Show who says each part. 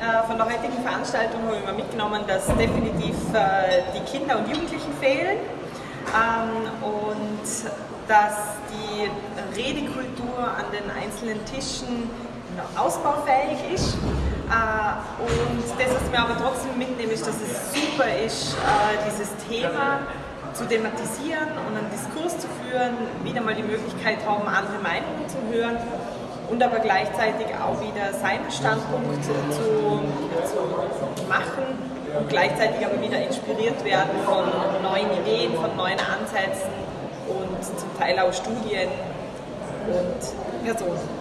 Speaker 1: Äh, von der heutigen Veranstaltung habe ich mir mitgenommen, dass definitiv äh, die Kinder und Jugendlichen fehlen ähm, und dass die Redekultur an den einzelnen Tischen ausbaufähig ist. Äh, und das, was mir aber trotzdem mitnehme, ist, dass es super ist, dieses Thema zu thematisieren und einen Diskurs zu führen, wieder mal die Möglichkeit haben, andere Meinungen zu hören und aber gleichzeitig auch wieder seinen Standpunkt zu machen und gleichzeitig aber wieder inspiriert werden von neuen Ideen, von neuen Ansätzen und zum Teil auch Studien und Personen.